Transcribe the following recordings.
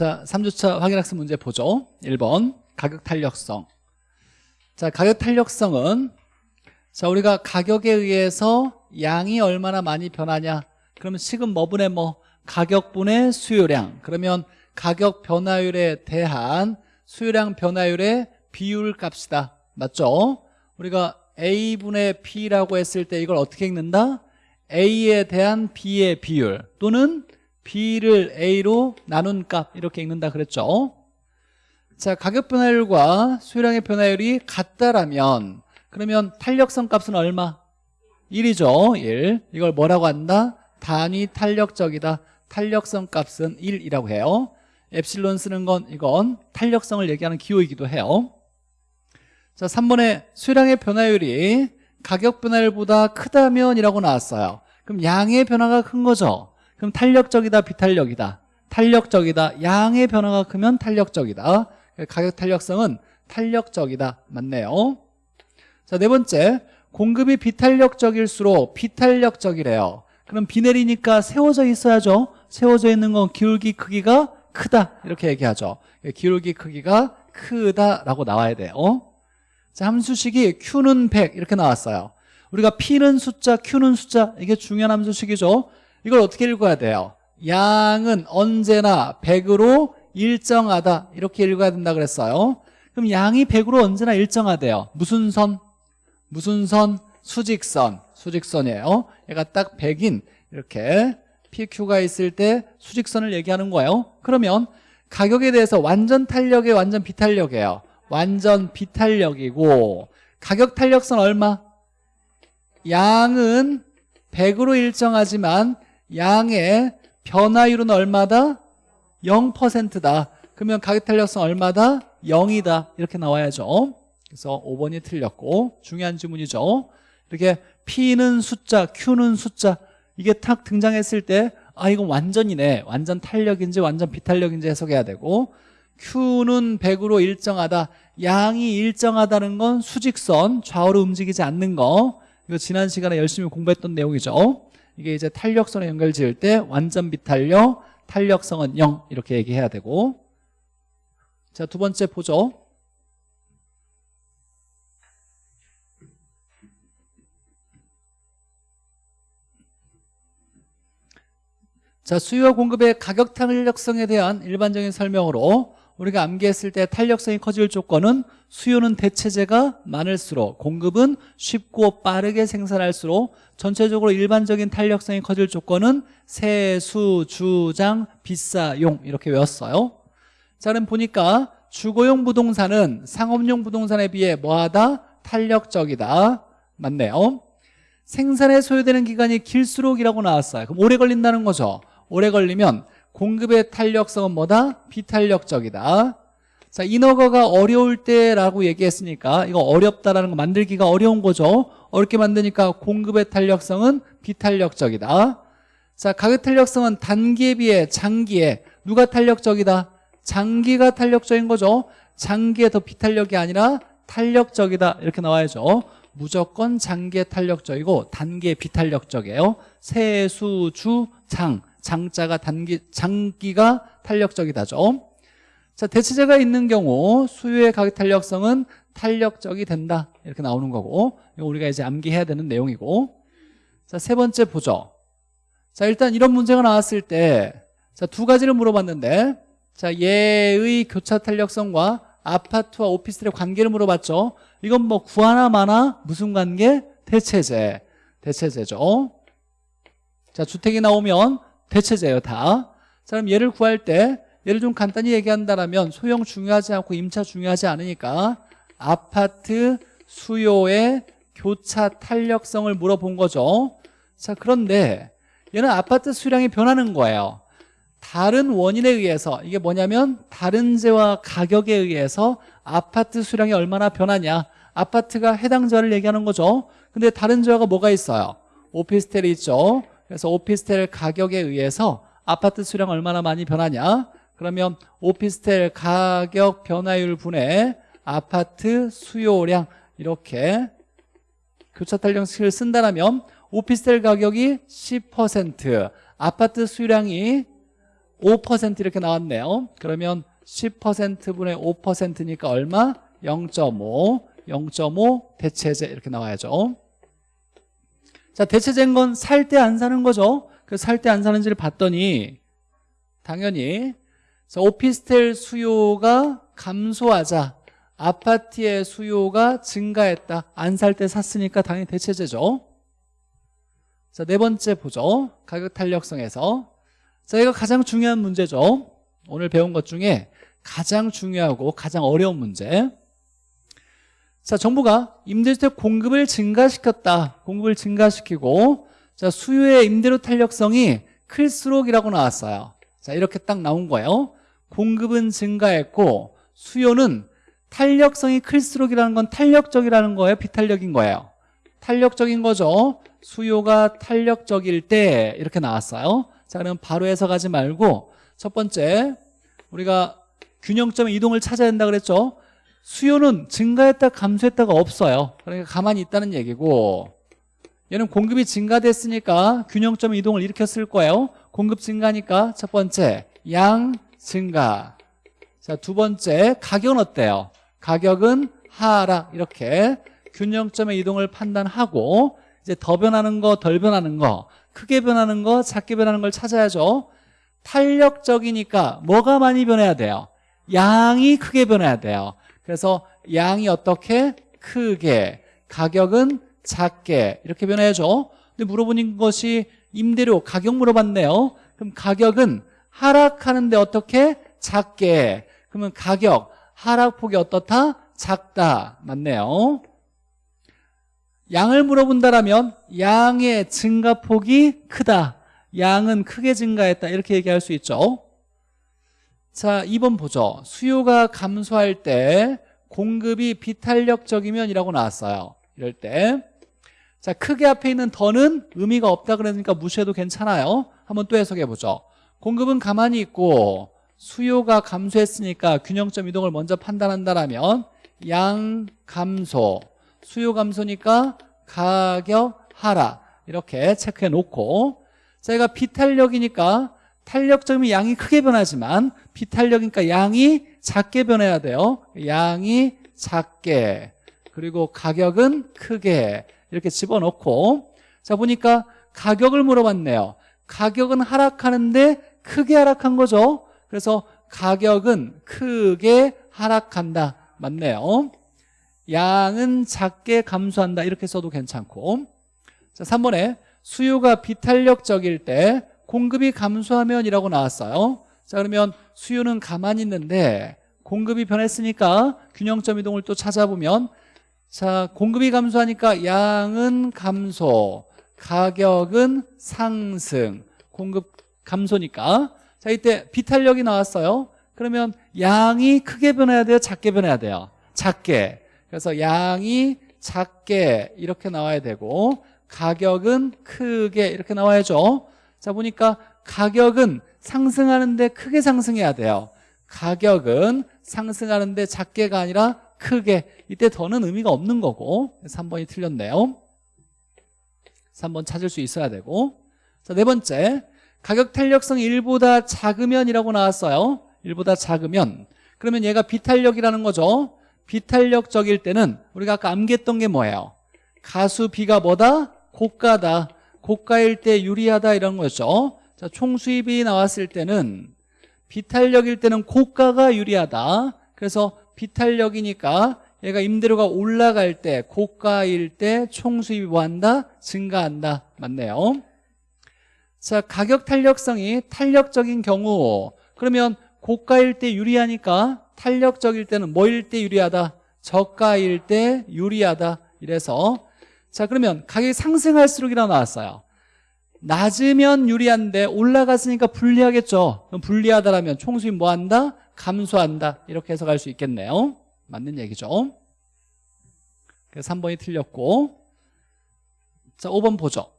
자, 3주차 확인학습 문제 보죠. 1번 가격 탄력성. 자, 가격 탄력성은 자, 우리가 가격에 의해서 양이 얼마나 많이 변하냐. 그러면 식은 뭐분의 뭐 가격분의 수요량. 그러면 가격 변화율에 대한 수요량 변화율의 비율 값이다. 맞죠? 우리가 A분의 P라고 했을 때 이걸 어떻게 읽는다? A에 대한 B의 비율 또는 B를 A로 나눈 값 이렇게 읽는다 그랬죠. 자 가격 변화율과 수요량의 변화율이 같다라면 그러면 탄력성 값은 얼마? 1이죠 1 이걸 뭐라고 한다? 단위 탄력적이다. 탄력성 값은 1이라고 해요. 엡실론 쓰는 건 이건 탄력성을 얘기하는 기호이기도 해요. 자 3번에 수요량의 변화율이 가격 변화율보다 크다면 이라고 나왔어요. 그럼 양의 변화가 큰 거죠 그럼 탄력적이다 비탄력이다? 탄력적이다. 양의 변화가 크면 탄력적이다. 가격 탄력성은 탄력적이다. 맞네요. 자 네 번째. 공급이 비탄력적일수록 비탄력적이래요. 그럼 비 내리니까 세워져 있어야죠. 세워져 있는 건 기울기 크기가 크다. 이렇게 얘기하죠. 기울기 크기가 크다라고 나와야 돼요. 자 함수식이 Q는 100 이렇게 나왔어요. 우리가 P는 숫자, Q는 숫자. 이게 중요한 함수식이죠 이걸 어떻게 읽어야 돼요? 양은 언제나 100으로 일정하다 이렇게 읽어야 된다 그랬어요 그럼 양이 100으로 언제나 일정하대요 무슨 선? 무슨 선? 수직선 수직선이에요 얘가 딱 100인 이렇게 PQ가 있을 때 수직선을 얘기하는 거예요 그러면 가격에 대해서 완전 탄력이 완전 비탄력이에요 완전 비탄력이고 가격 탄력선 얼마? 양은 100으로 일정하지만 양의 변화율은 얼마다? 0%다. 그러면 가격 탄력성 얼마다? 0이다. 이렇게 나와야죠. 그래서 5번이 틀렸고 중요한 지문이죠. 이렇게 P는 숫자, Q는 숫자 이게 탁 등장했을 때 아 이건 완전이네. 완전 탄력인지 완전 비탄력인지 해석해야 되고 Q는 100으로 일정하다. 양이 일정하다는 건 수직선 좌우로 움직이지 않는 거. 이거 지난 시간에 열심히 공부했던 내용이죠 이게 이제 탄력선에 연결 지을 때 완전 비탄력, 탄력성은 0 이렇게 얘기해야 되고. 자 두 번째 보죠 자 수요와 공급의 가격 탄력성에 대한 일반적인 설명으로 우리가 암기했을 때 탄력성이 커질 조건은 수요는 대체재가 많을수록 공급은 쉽고 빠르게 생산할수록 전체적으로 일반적인 탄력성이 커질 조건은 세수, 주장, 비싸 용 이렇게 외웠어요. 자 그럼 보니까 주거용 부동산은 상업용 부동산에 비해 뭐하다? 탄력적이다. 맞네요. 생산에 소요되는 기간이 길수록이라고 나왔어요. 그럼 오래 걸린다는 거죠. 오래 걸리면 공급의 탄력성은 뭐다? 비탄력적이다. 자 인허가가 어려울 때라고 얘기했으니까 이거 어렵다라는 거 만들기가 어려운 거죠. 어렵게 만드니까 공급의 탄력성은 비탄력적이다. 자 가격 탄력성은 단기에 비해 장기에 누가 탄력적이다? 장기가 탄력적인 거죠. 장기에 더 비탄력이 아니라 탄력적이다. 이렇게 나와야죠. 무조건 장기에 탄력적이고 단기에 비탄력적이에요. 세수, 주, 장 장자가 단기, 장기가 탄력적이다죠. 자 대체재가 있는 경우 수요의 가격 탄력성은 탄력적이 된다. 이렇게 나오는 거고 우리가 이제 암기해야 되는 내용이고. 자 세 번째 보죠. 자 일단 이런 문제가 나왔을 때 자 두 가지를 물어봤는데 자 얘의 교차 탄력성과 아파트와 오피스텔의 관계를 물어봤죠. 이건 뭐 구하나 마나 무슨 관계? 대체재 대체재죠. 자 주택이 나오면 대체재예요 다. 자, 그럼 얘를 구할 때 얘를 좀 간단히 얘기한다면 소형 중요하지 않고 임차 중요하지 않으니까 아파트 수요의 교차 탄력성을 물어본 거죠. 자 그런데 얘는 아파트 수량이 변하는 거예요. 다른 원인에 의해서 이게 뭐냐면 다른 재와 가격에 의해서 아파트 수량이 얼마나 변하냐. 아파트가 해당 재화를 얘기하는 거죠. 근데 다른 재화가 뭐가 있어요? 오피스텔이 있죠 그래서 오피스텔 가격에 의해서 아파트 수량 얼마나 많이 변하냐? 그러면 오피스텔 가격 변화율 분의 아파트 수요량 이렇게 교차 탄력식을 쓴다면 오피스텔 가격이 10% 아파트 수요량이 5% 이렇게 나왔네요. 그러면 10%분의 5%니까 얼마? 0.5 0.5 대체제 이렇게 나와야죠 자 대체제인 건살 때 안 사는 거죠? 그살때 안 사는지를 봤더니 당연히 자, 오피스텔 수요가 감소하자 아파트의 수요가 증가했다. 안 살 때 샀으니까 당연히 대체제죠. 자, 네 번째 보죠. 가격 탄력성에서. 자, 이거 가장 중요한 문제죠. 오늘 배운 것 중에 가장 중요하고 가장 어려운 문제 자, 정부가 임대주택 공급을 증가시켰다. 공급을 증가시키고 자, 수요의 임대료 탄력성이 클수록이라고 나왔어요. 자, 이렇게 딱 나온 거예요. 공급은 증가했고 수요는 탄력성이 클수록이라는 건 탄력적이라는 거예요, 비탄력인 거예요. 탄력적인 거죠. 수요가 탄력적일 때 이렇게 나왔어요. 자, 그럼 바로 해석하지 말고 첫 번째 우리가 균형점의 이동을 찾아야 된다 그랬죠. 수요는 증가했다 감소했다가 없어요. 그러니까 가만히 있다는 얘기고 얘는 공급이 증가됐으니까 균형점 이동을 일으켰을 거예요. 공급 증가니까 첫 번째 양 증가. 자 두 번째 가격은 어때요? 가격은 하락 이렇게 균형점의 이동을 판단하고 이제 더 변하는 거 덜 변하는 거 크게 변하는 거 작게 변하는 걸 찾아야죠. 탄력적이니까 뭐가 많이 변해야 돼요? 양이 크게 변해야 돼요 그래서 양이 어떻게? 크게. 가격은 작게. 이렇게 변해야죠. 근데 물어보는 것이 임대료 가격 물어봤네요. 그럼 가격은 하락하는데 어떻게? 작게. 그러면 가격 하락폭이 어떻다? 작다. 맞네요. 양을 물어본다라면 양의 증가폭이 크다. 양은 크게 증가했다. 이렇게 얘기할 수 있죠 자 2번 보죠. 수요가 감소할 때 공급이 비탄력적이면 이라고 나왔어요. 이럴 때 자 크게 앞에 있는 더는 의미가 없다 그러니까 무시해도 괜찮아요. 한번 또 해석해 보죠. 공급은 가만히 있고 수요가 감소했으니까 균형점 이동을 먼저 판단한다라면 양 감소 수요 감소니까 가격 하락 이렇게 체크해 놓고. 저희가 비탄력이니까 탄력점이 양이 크게 변하지만 비탄력이니까 양이 작게 변해야 돼요. 양이 작게. 그리고 가격은 크게. 이렇게 집어넣고. 자 보니까 가격을 물어봤네요. 가격은 하락하는데 크게 하락한 거죠. 그래서 가격은 크게 하락한다. 맞네요. 양은 작게 감소한다. 이렇게 써도 괜찮고. 자 3번에 수요가 비탄력적일 때 공급이 감소하면이라고 나왔어요. 자 그러면 수요는 가만히 있는데 공급이 변했으니까 균형점 이동을 또 찾아보면 자 공급이 감소하니까 양은 감소 가격은 상승 공급 감소니까. 자 이때 비탄력이 나왔어요. 그러면 양이 크게 변해야 돼요? 작게 변해야 돼요? 작게. 그래서 양이 작게 이렇게 나와야 되고 가격은 크게 이렇게 나와야죠 자 보니까 가격은 상승하는데 크게 상승해야 돼요. 가격은 상승하는데 작게가 아니라 크게. 이때 더는 의미가 없는 거고. 3번이 틀렸네요. 3번 찾을 수 있어야 되고. 자, 네 번째. 가격 탄력성이 1보다 작으면 이라고 나왔어요. 1보다 작으면. 그러면 얘가 비탄력이라는 거죠. 비탄력적일 때는 우리가 아까 암기했던 게 뭐예요? 가수 B가 뭐다? 고가다 고가일 때 유리하다 이런 거죠 자, 총수입이 나왔을 때는 비탄력일 때는 고가가 유리하다 그래서 비탄력이니까 얘가 임대료가 올라갈 때 고가일 때 총수입이 뭐한다? 증가한다 맞네요 자 가격 탄력성이 탄력적인 경우 그러면 고가일 때 유리하니까 탄력적일 때는 뭐일 때 유리하다? 저가일 때 유리하다 이래서 자 그러면 가격이 상승할수록이라고 나왔어요. 낮으면 유리한데 올라갔으니까 불리하겠죠. 그럼 불리하다라면 총수입 뭐한다? 감소한다. 이렇게 해석할 수 있겠네요. 맞는 얘기죠. 그래서 3번이 틀렸고. 자 5번 보죠.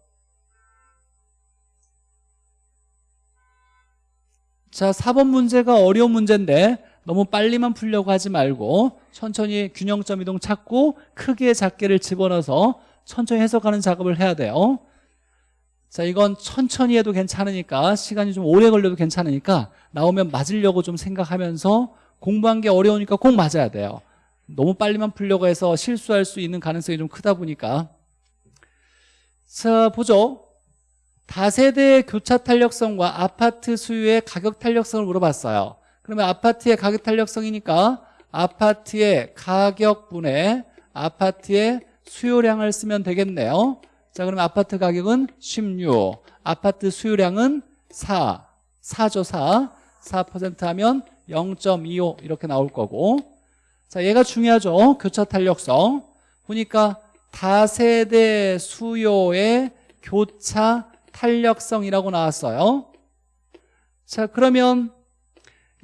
자 4번 문제가 어려운 문제인데 너무 빨리만 풀려고 하지 말고 천천히 균형점 이동 찾고 크게 작게를 집어넣어서 천천히 해석하는 작업을 해야 돼요. 자 이건 천천히 해도 괜찮으니까 시간이 좀 오래 걸려도 괜찮으니까 나오면 맞으려고 좀 생각하면서 공부한 게 어려우니까 꼭 맞아야 돼요. 너무 빨리만 풀려고 해서 실수할 수 있는 가능성이 좀 크다 보니까. 자 보죠. 다세대 교차 탄력성과 아파트 수요의 가격 탄력성을 물어봤어요. 그러면 아파트의 가격 탄력성이니까 아파트의 가격분의 아파트의 수요량을 쓰면 되겠네요. 자 그러면 아파트 가격은 16 아파트 수요량은 4 4죠 4 4% 하면 0.25 이렇게 나올 거고. 자 얘가 중요하죠. 교차 탄력성. 보니까 다세대 수요의 교차 탄력성이라고 나왔어요. 자 그러면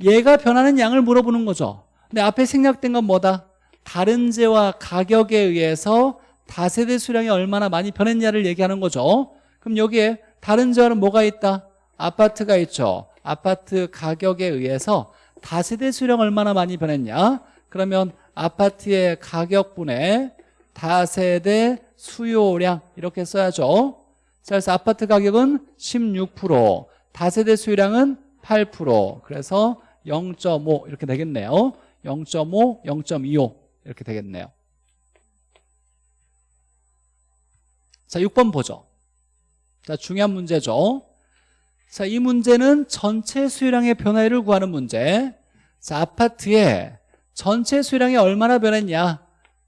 얘가 변하는 양을 물어보는 거죠. 근데 앞에 생략된 건 뭐다? 다른 재와 가격에 의해서 다세대 수량이 얼마나 많이 변했냐를 얘기하는 거죠. 그럼 여기에 다른 재와는 뭐가 있다? 아파트가 있죠. 아파트 가격에 의해서 다세대 수량 얼마나 많이 변했냐? 그러면 아파트의 가격분의 다세대 수요량 이렇게 써야죠. 자, 그래서 아파트 가격은 16% 다세대 수요량은 8% 그래서 0.5 이렇게 되겠네요. 0.5, 0.25 이렇게 되겠네요. 자 6번 보죠. 자 중요한 문제죠. 자 이 문제는 전체 수요량의 변화율을 구하는 문제. 자 아파트의 전체 수요량이 얼마나 변했냐?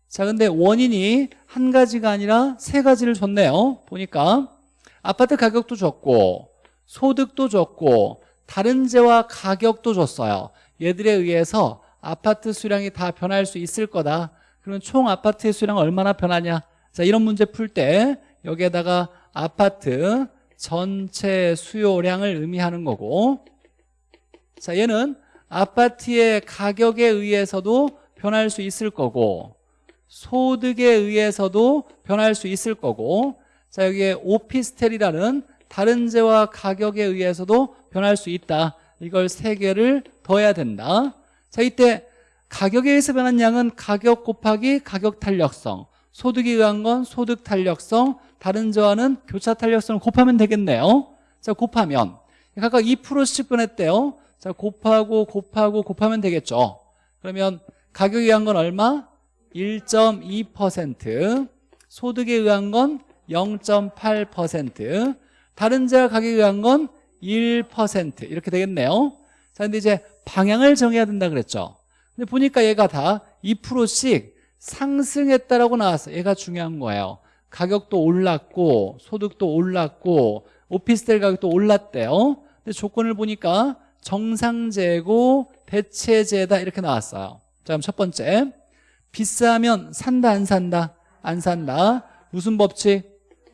자 근데 원인이 한 가지가 아니라 세 가지를 줬네요. 보니까 아파트 가격도 줬고 소득도 줬고 다른 재와 가격도 줬어요. 얘들에 의해서 아파트 수량이 다 변할 수 있을 거다. 그러면 총 아파트의 수량 얼마나 변하냐? 자 이런 문제 풀 때 여기에다가 아파트 전체 수요량을 의미하는 거고 자 얘는 아파트의 가격에 의해서도 변할 수 있을 거고 소득에 의해서도 변할 수 있을 거고 자 여기에 오피스텔이라는 다른 재와 가격에 의해서도 변할 수 있다. 이걸 세 개를 더해야 된다 자 이때 가격에 의해서 변한 양은 가격 곱하기 가격 탄력성 소득에 의한 건 소득 탄력성 다른 재와는 교차 탄력성을 곱하면 되겠네요. 자 곱하면. 각각 2%씩 변했대요. 자 곱하고 곱하고 곱하면 되겠죠. 그러면 가격에 의한 건 얼마? 1.2% 소득에 의한 건 0.8% 다른 재와 가격에 의한 건 1% 이렇게 되겠네요 자 근데 이제 방향을 정해야 된다 그랬죠. 근데 보니까 얘가 다 2%씩 상승했다라고 나왔어요. 얘가 중요한 거예요. 가격도 올랐고 소득도 올랐고 오피스텔 가격도 올랐대요. 근데 조건을 보니까 정상재고 대체재다 이렇게 나왔어요. 자 그럼 첫 번째. 비싸면 산다 안 산다? 안 산다. 무슨 법칙?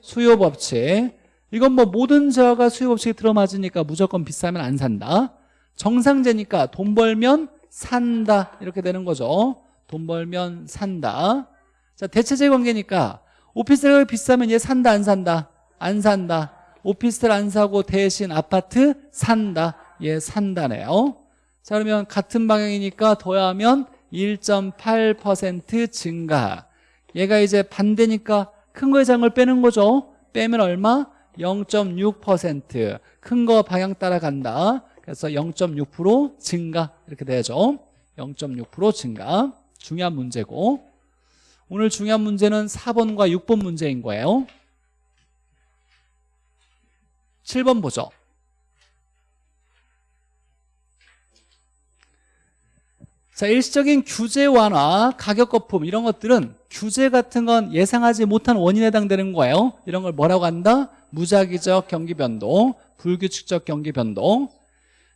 수요 법칙. 이건 뭐 모든 재화가 수요 법칙에 들어맞으니까 무조건 비싸면 안 산다 정상재니까 돈 벌면 산다. 이렇게 되는 거죠. 돈 벌면 산다. 자 대체재 관계니까 오피스텔 가격이 비싸면 얘 산다 안 산다? 안 산다. 오피스텔 안 사고 대신 아파트 산다. 얘 산다네요. 자 그러면 같은 방향이니까 더하면 1.8% 증가. 얘가 이제 반대니까 큰 거의 장을 빼는 거죠. 빼면 얼마? 0.6%큰 거 방향 따라간다 그래서 0.6% 증가 이렇게 되죠. 0.6% 증가. 중요한 문제고. 오늘 중요한 문제는 4번과 6번 문제인 거예요. 7번 보죠. 자 일시적인 규제 완화, 가격 거품 이런 것들은 규제 같은 건 예상하지 못한 원인에 해당되는 거예요. 이런 걸 뭐라고 한다? 무작위적 경기 변동, 불규칙적 경기 변동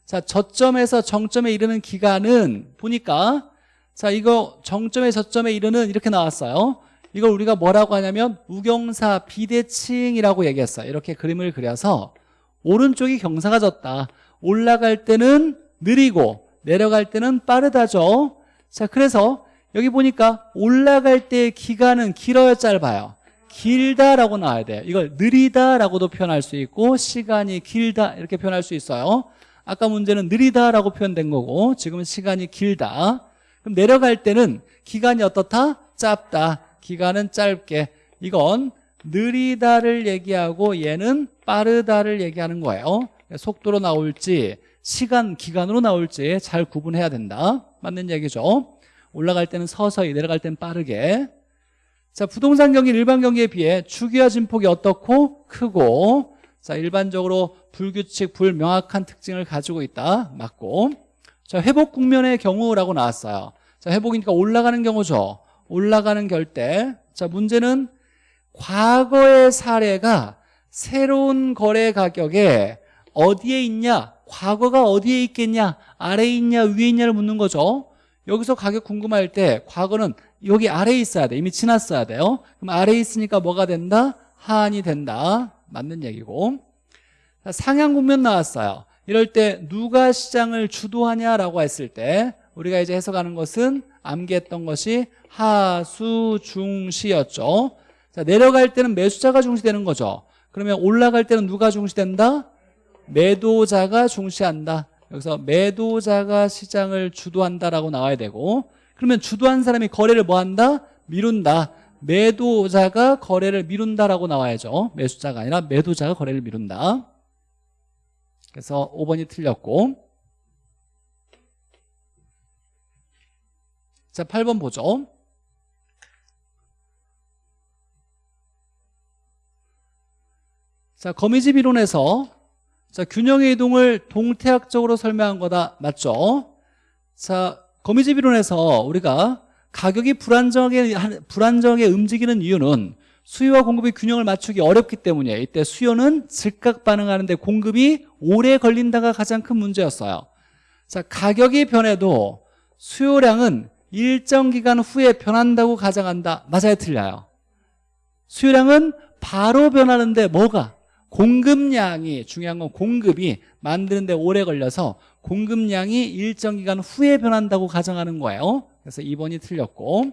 자 저점에서 정점에 이르는 기간은 보니까 자 이거 정점에 저점에 이르는 이렇게 나왔어요. 이걸 우리가 뭐라고 하냐면 우경사 비대칭이라고 얘기했어요. 이렇게 그림을 그려서 오른쪽이 경사가 졌다. 올라갈 때는 느리고 내려갈 때는 빠르다죠. 자 그래서 여기 보니까 올라갈 때의 기간은 길어요 짧아요. 길다라고 나와야 돼요. 이걸 느리다라고도 표현할 수 있고 시간이 길다 이렇게 표현할 수 있어요 아까 문제는 느리다라고 표현된 거고 지금은 시간이 길다. 그럼 내려갈 때는 기간이 어떻다? 짧다. 기간은 짧게. 이건 느리다를 얘기하고 얘는 빠르다를 얘기하는 거예요. 속도로 나올지 시간, 기간으로 나올지 잘 구분해야 된다. 맞는 얘기죠? 올라갈 때는 서서히 내려갈 때는 빠르게. 자 부동산 경기 일반 경기에 비해 주기와 진폭이 어떻고 크고 자 일반적으로 불규칙 불명확한 특징을 가지고 있다. 맞고. 자 회복 국면의 경우라고 나왔어요. 자 회복이니까 올라가는 경우죠. 올라가는 결대. 자 문제는 과거의 사례가 새로운 거래 가격에 어디에 있냐 과거가 어디에 있겠냐 아래에 있냐 위에 있냐를 묻는 거죠. 여기서 가격 궁금할 때 과거는 여기 아래에 있어야 돼. 이미 지났어야 돼요. 그럼 아래에 있으니까 뭐가 된다? 하한이 된다 맞는 얘기고. 자, 상향 국면 나왔어요. 이럴 때 누가 시장을 주도하냐라고 했을 때 우리가 이제 해석하는 것은 암기했던 것이 하수 중시였죠. 자 내려갈 때는 매수자가 중시되는 거죠. 그러면 올라갈 때는 누가 중시된다? 매도자가 중시한다. 여기서 매도자가 시장을 주도한다라고 나와야 되고 그러면 주도한 사람이 거래를 뭐 한다? 미룬다 매도자가 거래를 미룬다라고 나와야죠. 매수자가 아니라 매도자가 거래를 미룬다. 그래서 5번이 틀렸고. 자 8번 보죠. 자 거미집 이론에서 자 균형의 이동을 동태학적으로 설명한 거다. 맞죠? 자 거미집 이론에서 우리가 가격이 불안정하게 불안정하게 움직이는 이유는 수요와 공급의 균형을 맞추기 어렵기 때문에 이때 수요는 즉각 반응하는데 공급이 오래 걸린다가 가장 큰 문제였어요. 자 가격이 변해도 수요량은 일정 기간 후에 변한다고 가정한다. 맞아요? 틀려요? 수요량은 바로 변하는데 뭐가? 공급량이 중요한 건 공급이 만드는데 오래 걸려서 공급량이 일정 기간 후에 변한다고 가정하는 거예요 그래서 2번이 틀렸고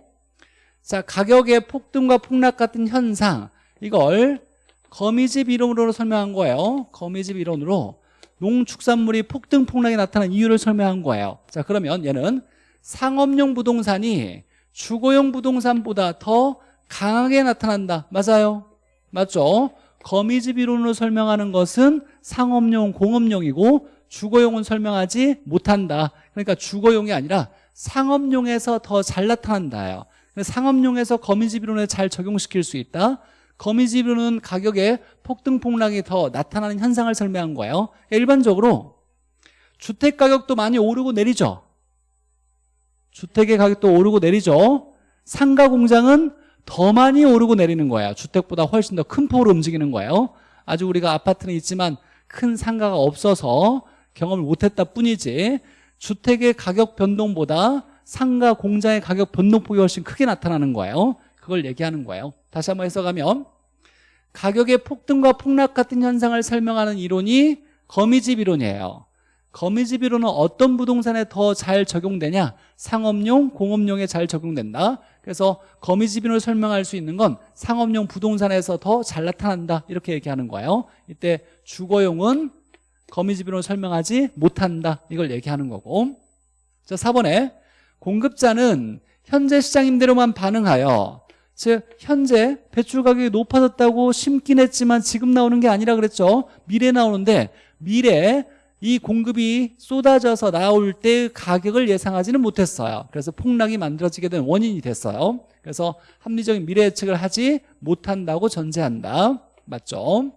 자 가격의 폭등과 폭락 같은 현상 이걸 거미집 이론으로 설명한 거예요. 거미집 이론으로 농축산물이 폭등 폭락이 나타난 이유를 설명한 거예요. 자 그러면 얘는 상업용 부동산이 주거용 부동산보다 더 강하게 나타난다. 맞아요? 맞죠? 거미집 이론으로 설명하는 것은 상업용, 공업용이고 주거용은 설명하지 못한다. 그러니까 주거용이 아니라 상업용에서 더 잘 나타난다요. 상업용에서 거미집 이론에 잘 적용시킬 수 있다. 거미집 이론은 가격의 폭등 폭락이 더 나타나는 현상을 설명한 거예요. 일반적으로 주택 가격도 많이 오르고 내리죠. 주택의 가격도 오르고 내리죠. 상가 공장은 더 많이 오르고 내리는 거야 주택보다 훨씬 더 큰 폭으로 움직이는 거예요 아주 우리가 아파트는 있지만 큰 상가가 없어서 경험을 못했다 뿐이지 주택의 가격 변동보다 상가 공장의 가격 변동폭이 훨씬 크게 나타나는 거예요. 그걸 얘기하는 거예요. 다시 한번 해석하면 가격의 폭등과 폭락 같은 현상을 설명하는 이론이 거미집 이론이에요. 거미집 이론은 어떤 부동산에 더 잘 적용되냐? 상업용, 공업용에 잘 적용된다. 그래서 거미집인을 설명할 수 있는 건 상업용 부동산에서 더 잘 나타난다. 이렇게 얘기하는 거예요. 이때 주거용은 거미집인으로 설명하지 못한다. 이걸 얘기하는 거고. 자 4번에 공급자는 현재 시장 임대로만 반응하여 즉 현재 배출 가격이 높아졌다고 심긴 했지만 지금 나오는 게 아니라 그랬죠. 미래 나오는데 미래 이 공급이 쏟아져서 나올 때 가격을 예상하지는 못했어요. 그래서 폭락이 만들어지게 된 원인이 됐어요. 그래서 합리적인 미래 예측을 하지 못한다고 전제한다. 맞죠?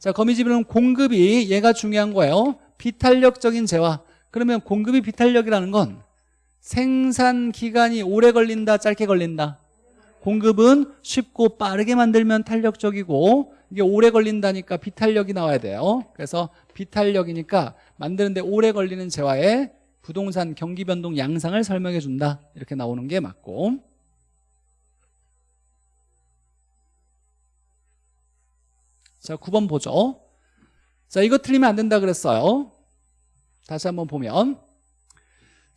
자 거미집은 공급이 얘가 중요한 거예요. 비탄력적인 재화. 그러면 공급이 비탄력이라는 건 생산 기간이 오래 걸린다 짧게 걸린다? 공급은 쉽고 빠르게 만들면 탄력적이고 이게 오래 걸린다니까 비탄력이 나와야 돼요. 그래서 비탄력이니까 만드는데 오래 걸리는 재화의 부동산 경기 변동 양상을 설명해 준다. 이렇게 나오는 게 맞고 자 9번 보죠. 자 이거 틀리면 안 된다 그랬어요. 다시 한번 보면.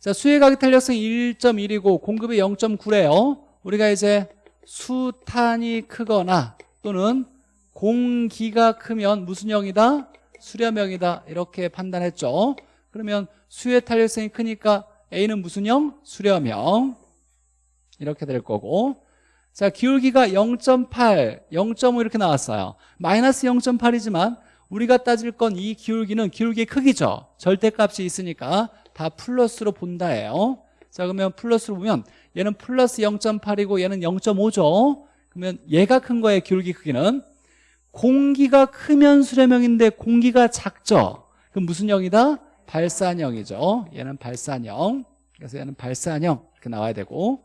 자 수혜 가격 탄력성이 1.1이고 공급이 0.9래요. 우리가 이제 수탄이 크거나 또는 공기가 크면 무슨 형이다? 수렴형이다. 이렇게 판단했죠. 그러면 수의 탄력성이 크니까 A는 무슨 형? 수렴형. 이렇게 될 거고 자 기울기가 0.8 0.5 이렇게 나왔어요. 마이너스 0.8이지만 우리가 따질 건 이 기울기는 기울기의 크기죠. 절대값이 있으니까 다 플러스로 본다예요. 자 그러면 플러스로 보면 얘는 플러스 0.8이고 얘는 0.5죠. 그러면 얘가 큰 거예요 기울기 크기는. 공기가 크면 수렴형인데 공기가 작죠. 그럼 무슨 형이다? 발산형이죠. 얘는 발산형. 그래서 얘는 발산형 이렇게 나와야 되고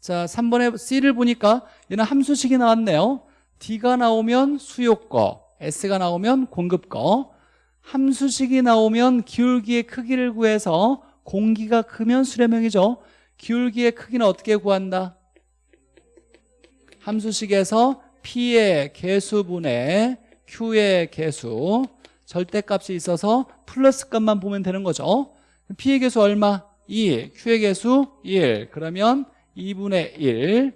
자 3번에 C를 보니까 얘는 함수식이 나왔네요. D가 나오면 수요거 S가 나오면 공급거. 함수식이 나오면 기울기의 크기를 구해서 공기가 크면 수렴형이죠. 기울기의 크기는 어떻게 구한다? 함수식에서 P의 개수분의 Q의 개수 절대값이 있어서 플러스 값만 보면 되는 거죠. P의 개수 얼마? 2 Q의 개수 1 그러면 2분의 1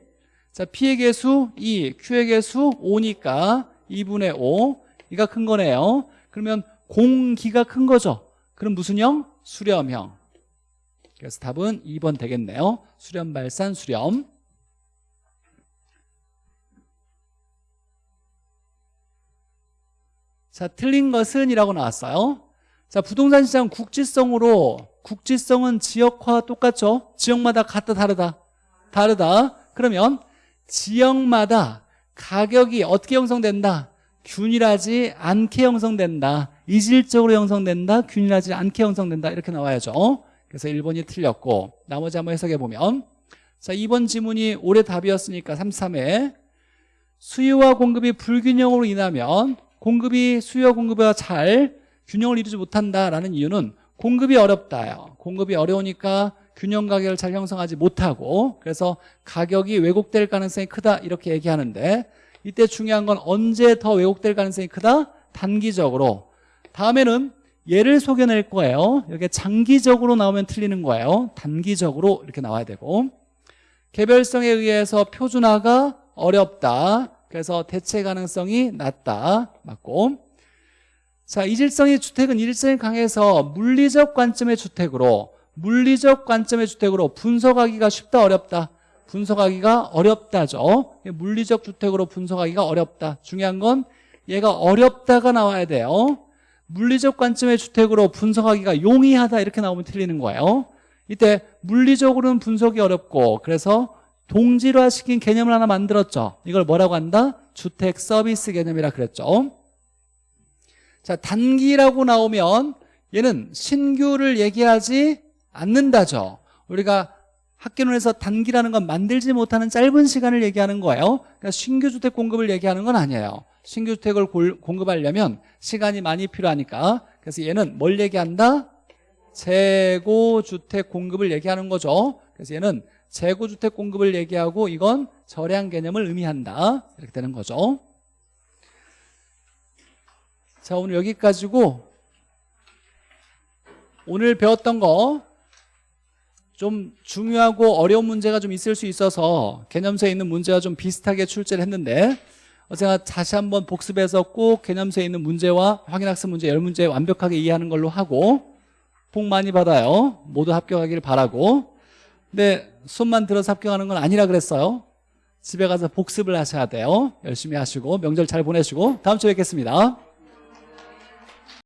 자, P의 개수 2 Q의 개수 5니까 2분의 5 이가 큰 거네요. 그러면 공기가 큰 거죠. 그럼 무슨 형? 수렴형. 그래서 답은 2번 되겠네요. 수렴 발산 수렴. 자 틀린 것은 이라고 나왔어요. 자 부동산 시장 국지성으로 국지성은 지역화 똑같죠? 지역마다 같다 다르다 다르다. 그러면 지역마다 가격이 어떻게 형성된다? 균일하지 않게 형성된다. 이질적으로 형성된다. 균일하지 않게 형성된다. 이렇게 나와야죠. 그래서 1번이 틀렸고 나머지 한번 해석해 보면. 자 2번 지문이 올해 답이었으니까 33회 수요와 공급이 불균형으로 인하면 공급이 수요와 공급과 잘 균형을 이루지 못한다라는 이유는 공급이 어렵다요. 공급이 어려우니까 균형 가격을 잘 형성하지 못하고 그래서 가격이 왜곡될 가능성이 크다 이렇게 얘기하는데 이때 중요한 건 언제 더 왜곡될 가능성이 크다? 단기적으로. 다음에는 얘를 속여낼 거예요. 이렇게 장기적으로 나오면 틀리는 거예요. 단기적으로 이렇게 나와야 되고. 개별성에 의해서 표준화가 어렵다. 그래서 대체 가능성이 낮다. 맞고. 자 이질성의 주택은 일성이 강해서 물리적 관점의 주택으로 물리적 관점의 주택으로 분석하기가 쉽다 어렵다? 분석하기가 어렵다죠. 물리적 주택으로 분석하기가 어렵다. 중요한 건 얘가 어렵다가 나와야 돼요. 물리적 관점의 주택으로 분석하기가 용이하다 이렇게 나오면 틀리는 거예요. 이때 물리적으로는 분석이 어렵고 그래서 동질화시킨 개념을 하나 만들었죠. 이걸 뭐라고 한다? 주택 서비스 개념이라 그랬죠. 자 단기라고 나오면 얘는 신규를 얘기하지 않는다죠. 우리가 학교론에서 단기라는 건 만들지 못하는 짧은 시간을 얘기하는 거예요. 그러니까 신규 주택 공급을 얘기하는 건 아니에요. 신규 주택을 공급하려면 시간이 많이 필요하니까. 그래서 얘는 뭘 얘기한다? 재고 주택 공급을 얘기하는 거죠. 그래서 얘는 재고 주택 공급을 얘기하고 이건 절약 개념을 의미한다. 이렇게 되는 거죠. 자 오늘 여기까지고 오늘 배웠던 거 좀 중요하고 어려운 문제가 좀 있을 수 있어서 개념서에 있는 문제와 좀 비슷하게 출제를 했는데 어, 제가 다시 한번 복습해서 꼭 개념서에 있는 문제와 확인학습 문제 열 문제 완벽하게 이해하는 걸로 하고 복 많이 받아요. 모두 합격하기를 바라고. 근데 손만 들어서 합격하는 건 아니라 그랬어요. 집에 가서 복습을 하셔야 돼요. 열심히 하시고 명절 잘 보내시고 다음 주에 뵙겠습니다